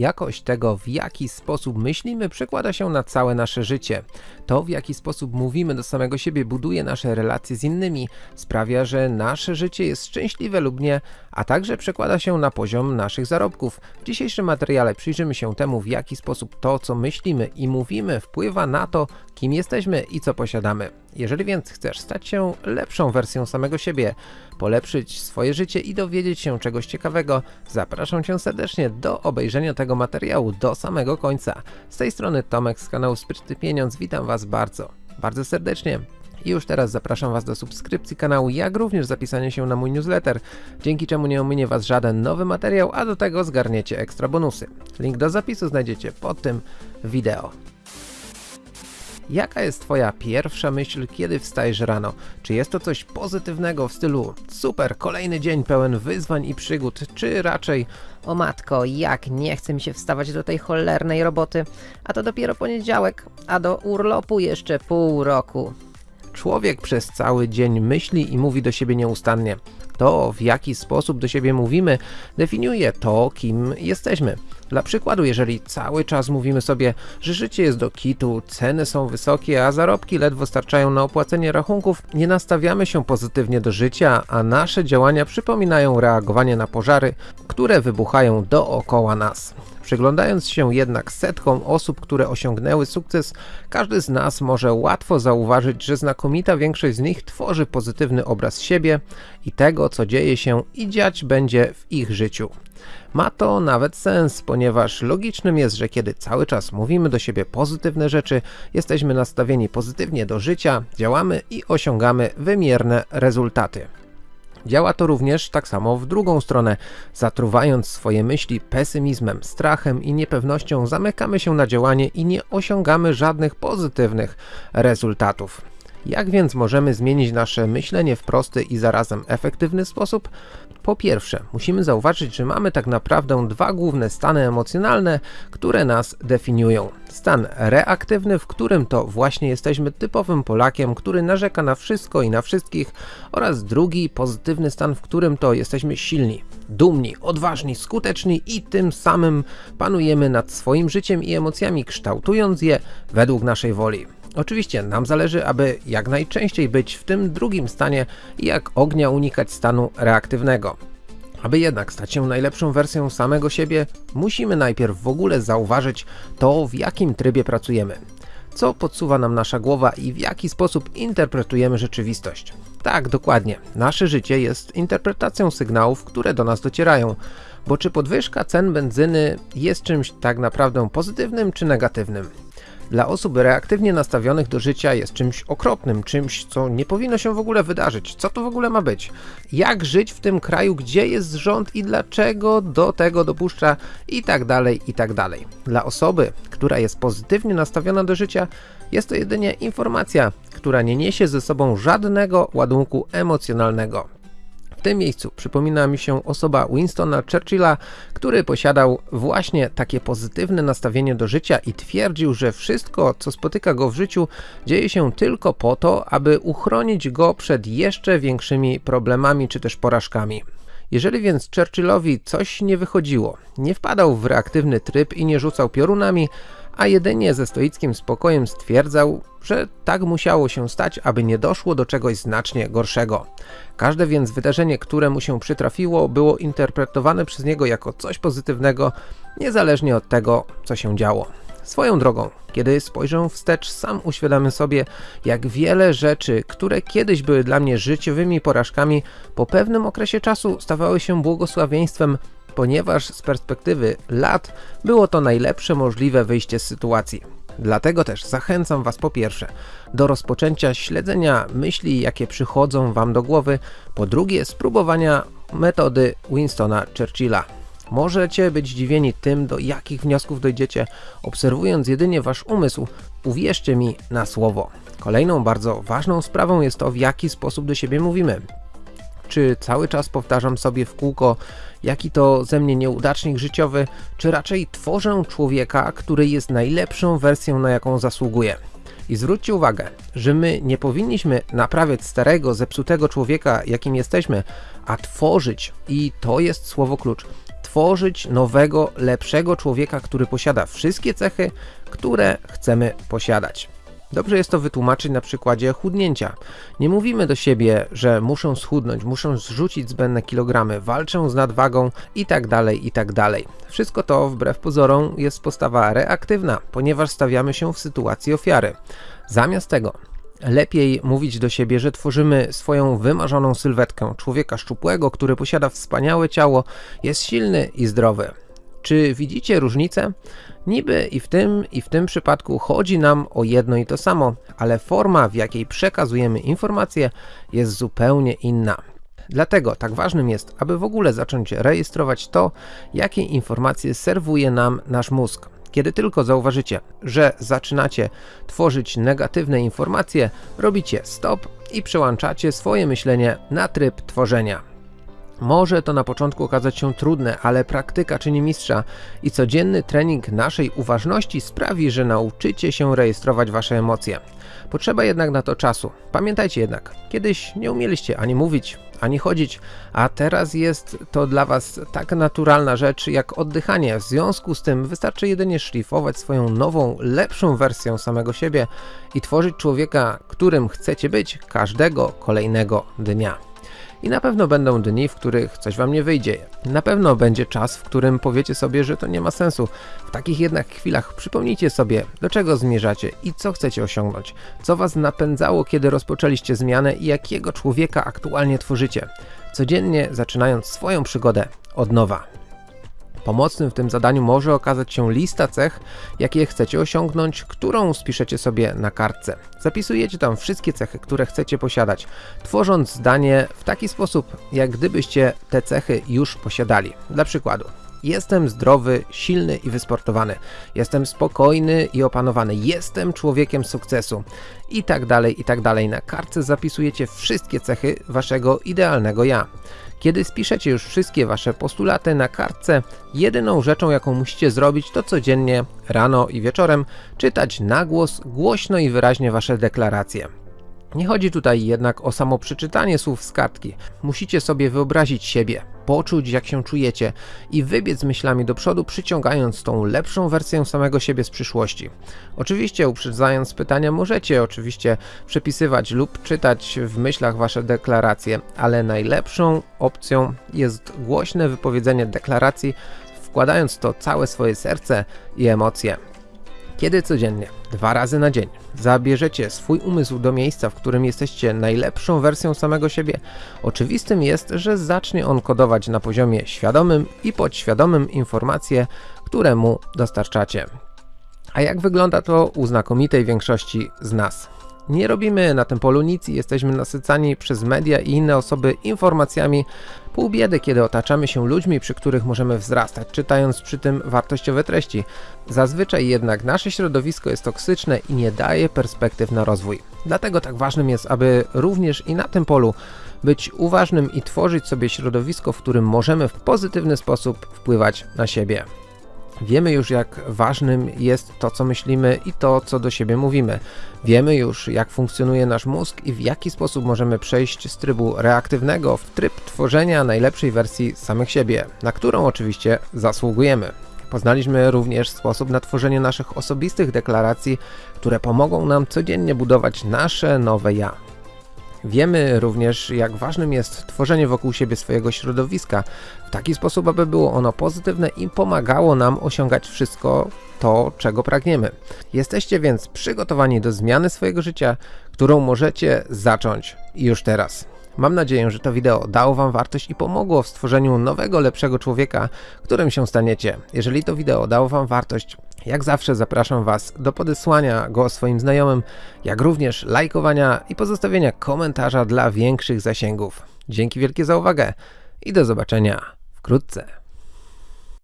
Jakość tego, w jaki sposób myślimy, przekłada się na całe nasze życie. To, w jaki sposób mówimy do samego siebie, buduje nasze relacje z innymi, sprawia, że nasze życie jest szczęśliwe lub nie, a także przekłada się na poziom naszych zarobków. W dzisiejszym materiale przyjrzymy się temu, w jaki sposób to, co myślimy i mówimy, wpływa na to, kim jesteśmy i co posiadamy. Jeżeli więc chcesz stać się lepszą wersją samego siebie, polepszyć swoje życie i dowiedzieć się czegoś ciekawego, zapraszam Cię serdecznie do obejrzenia tego materiału do samego końca. Z tej strony Tomek z kanału Sprytny Pieniądz, witam Was bardzo, bardzo serdecznie. I już teraz zapraszam Was do subskrypcji kanału, jak również zapisania się na mój newsletter, dzięki czemu nie ominie Was żaden nowy materiał, a do tego zgarniecie ekstra bonusy. Link do zapisu znajdziecie pod tym wideo. Jaka jest Twoja pierwsza myśl, kiedy wstajesz rano? Czy jest to coś pozytywnego w stylu super, kolejny dzień pełen wyzwań i przygód, czy raczej O matko, jak nie chce mi się wstawać do tej cholernej roboty, a to dopiero poniedziałek, a do urlopu jeszcze pół roku. człowiek przez cały dzień myśli i mówi do siebie nieustannie? To, w jaki sposób do siebie mówimy, definiuje to, kim jesteśmy. Dla przykładu, jeżeli cały czas mówimy sobie, że życie jest do kitu, ceny są wysokie, a zarobki ledwo starczają na opłacenie rachunków, nie nastawiamy się pozytywnie do życia, a nasze działania przypominają reagowanie na pożary, które wybuchają dookoła nas. Przyglądając się jednak setkom osób, które osiągnęły sukces, każdy z nas może łatwo zauważyć, że znakomita większość z nich tworzy pozytywny obraz siebie i tego, co dzieje się i dziać będzie w ich życiu. Ma to nawet sens, ponieważ logicznym jest, że kiedy cały czas mówimy do siebie pozytywne rzeczy, jesteśmy nastawieni pozytywnie do życia, działamy i osiągamy wymierne rezultaty. Działa to również tak samo w drugą stronę. Zatruwając swoje myśli pesymizmem, strachem i niepewnością, zamykamy się na działanie i nie osiągamy żadnych pozytywnych rezultatów. Jak więc możemy zmienić nasze myślenie w prosty i zarazem efektywny sposób? Po pierwsze, musimy zauważyć, że mamy tak naprawdę dwa główne stany emocjonalne, które nas definiują. Stan reaktywny, w którym to właśnie jesteśmy typowym Polakiem, który narzeka na wszystko i na wszystkich oraz drugi pozytywny stan, w którym to jesteśmy silni, dumni, odważni, skuteczni i tym samym panujemy nad swoim życiem i emocjami, kształtując je według naszej woli. Oczywiście nam zależy, aby jak najczęściej być w tym drugim stanie i jak ognia unikać stanu reaktywnego. Aby jednak stać się najlepszą wersją samego siebie, musimy najpierw w ogóle zauważyć to, w jakim trybie pracujemy. Co podsuwa nam nasza głowa i w jaki sposób interpretujemy rzeczywistość. Tak, dokładnie. Nasze życie jest interpretacją sygnałów, które do nas docierają. Bo czy podwyżka cen benzyny jest czymś tak naprawdę pozytywnym czy negatywnym? Dla osób reaktywnie nastawionych do życia jest czymś okropnym, czymś, co nie powinno się w ogóle wydarzyć. Co to w ogóle ma być? Jak żyć w tym kraju, gdzie jest rząd i dlaczego do tego dopuszcza i tak dalej, i tak dalej. Dla osoby, która jest pozytywnie nastawiona do życia, jest to jedynie informacja, która nie niesie ze sobą żadnego ładunku emocjonalnego. W tym miejscu przypomina mi się osoba Winstona Churchilla, który posiadał właśnie takie pozytywne nastawienie do życia i twierdził, że wszystko, co spotyka go w życiu, dzieje się tylko po to, aby uchronić go przed jeszcze większymi problemami czy też porażkami. Jeżeli więc Churchillowi coś nie wychodziło, nie wpadał w reaktywny tryb i nie rzucał piorunami, a jedynie ze stoickim spokojem stwierdzał, że tak musiało się stać, aby nie doszło do czegoś znacznie gorszego. Każde więc wydarzenie, które mu się przytrafiło, było interpretowane przez niego jako coś pozytywnego, niezależnie od tego, co się działo. Swoją drogą, kiedy spojrzę wstecz, sam uświadamiam sobie, jak wiele rzeczy, które kiedyś były dla mnie życiowymi porażkami, po pewnym okresie czasu stawały się błogosławieństwem ponieważ z perspektywy lat było to najlepsze możliwe wyjście z sytuacji. Dlatego też zachęcam Was po pierwsze do rozpoczęcia śledzenia myśli, jakie przychodzą Wam do głowy, po drugie spróbowania metody Winstona Churchilla. Możecie być zdziwieni tym, do jakich wniosków dojdziecie, obserwując jedynie Wasz umysł. Uwierzcie mi na słowo. Kolejną bardzo ważną sprawą jest to, w jaki sposób do siebie mówimy. Czy cały czas powtarzam sobie w kółko, jaki to ze mnie nieudacznik życiowy, czy raczej tworzę człowieka, który jest najlepszą wersją, na jaką zasługuje. I zwróćcie uwagę, że my nie powinniśmy naprawiać starego, zepsutego człowieka, jakim jesteśmy, a tworzyć, i to jest słowo klucz, tworzyć nowego, lepszego człowieka, który posiada wszystkie cechy, które chcemy posiadać. Dobrze jest to wytłumaczyć na przykładzie chudnięcia. Nie mówimy do siebie, że muszę schudnąć, muszę zrzucić zbędne kilogramy, walczę z nadwagą itd., itd. Wszystko to wbrew pozorom jest postawa reaktywna, ponieważ stawiamy się w sytuacji ofiary. Zamiast tego Lepiej mówić do siebie, że tworzymy swoją wymarzoną sylwetkę człowieka szczupłego, który posiada wspaniałe ciało, jest silny i zdrowy. Czy widzicie różnicę? Niby i w tym, i w tym przypadku chodzi nam o jedno i to samo, ale forma, w jakiej przekazujemy informacje, jest zupełnie inna. Dlatego tak ważnym jest, aby w ogóle zacząć rejestrować to, jakie informacje serwuje nam nasz mózg. Kiedy tylko zauważycie, że zaczynacie tworzyć negatywne informacje, robicie stop i przełączacie swoje myślenie na tryb tworzenia. Może to na początku okazać się trudne, ale praktyka czyni mistrza i codzienny trening naszej uważności sprawi, że nauczycie się rejestrować wasze emocje. Potrzeba jednak na to czasu. Pamiętajcie jednak, kiedyś nie umieliście ani mówić, ani chodzić, a teraz jest to dla was tak naturalna rzecz jak oddychanie. W związku z tym wystarczy jedynie szlifować swoją nową, lepszą wersję samego siebie i tworzyć człowieka, którym chcecie być każdego kolejnego dnia. I na pewno będą dni, w których coś wam nie wyjdzie. Na pewno będzie czas, w którym powiecie sobie, że to nie ma sensu. W takich jednak chwilach przypomnijcie sobie, do czego zmierzacie i co chcecie osiągnąć. Co was napędzało, kiedy rozpoczęliście zmianę i jakiego człowieka aktualnie tworzycie. Codziennie zaczynając swoją przygodę od nowa. Pomocnym w tym zadaniu może okazać się lista cech, jakie chcecie osiągnąć, którą spiszecie sobie na kartce. Zapisujecie tam wszystkie cechy, które chcecie posiadać, tworząc zdanie w taki sposób, jak gdybyście te cechy już posiadali. Dla przykładu, Jestem zdrowy, silny i wysportowany. Jestem spokojny i opanowany. Jestem człowiekiem sukcesu. I tak dalej, i tak dalej. Na kartce zapisujecie wszystkie cechy waszego idealnego ja. Kiedy spiszecie już wszystkie wasze postulaty na kartce, jedyną rzeczą jaką musicie zrobić to codziennie, rano i wieczorem czytać na głos, głośno i wyraźnie wasze deklaracje. Nie chodzi tutaj jednak o samo przeczytanie słów z kartki. Musicie sobie wyobrazić siebie, poczuć jak się czujecie i wybiec myślami do przodu, przyciągając tą lepszą wersję samego siebie z przyszłości. Oczywiście uprzedzając pytania możecie oczywiście przepisywać lub czytać w myślach wasze deklaracje, ale najlepszą opcją jest głośne wypowiedzenie deklaracji, wkładając to całe swoje serce i emocje. Kiedy codziennie, dwa razy na dzień, zabierzecie swój umysł do miejsca, w którym jesteście najlepszą wersją samego siebie, oczywistym jest, że zacznie on kodować na poziomie świadomym i podświadomym informacje, które mu dostarczacie. A jak wygląda to u znakomitej większości z nas? Nie robimy na tym polu nic i jesteśmy nasycani przez media i inne osoby informacjami pół biedy, kiedy otaczamy się ludźmi, przy których możemy wzrastać, czytając przy tym wartościowe treści. Zazwyczaj jednak nasze środowisko jest toksyczne i nie daje perspektyw na rozwój. Dlatego tak ważnym jest, aby również i na tym polu być uważnym i tworzyć sobie środowisko, w którym możemy w pozytywny sposób wpływać na siebie. Wiemy już, jak ważnym jest to, co myślimy i to, co do siebie mówimy. Wiemy już, jak funkcjonuje nasz mózg i w jaki sposób możemy przejść z trybu reaktywnego w tryb tworzenia najlepszej wersji samych siebie, na którą oczywiście zasługujemy. Poznaliśmy również sposób na tworzenie naszych osobistych deklaracji, które pomogą nam codziennie budować nasze nowe ja. Wiemy również, jak ważnym jest tworzenie wokół siebie swojego środowiska w taki sposób, aby było ono pozytywne i pomagało nam osiągać wszystko to, czego pragniemy. Jesteście więc przygotowani do zmiany swojego życia, którą możecie zacząć już teraz. Mam nadzieję, że to wideo dało Wam wartość i pomogło w stworzeniu nowego, lepszego człowieka, którym się staniecie. Jeżeli to wideo dało Wam wartość, jak zawsze zapraszam Was do podesłania go swoim znajomym, jak również lajkowania i pozostawienia komentarza dla większych zasięgów. Dzięki wielkie za uwagę i do zobaczenia wkrótce.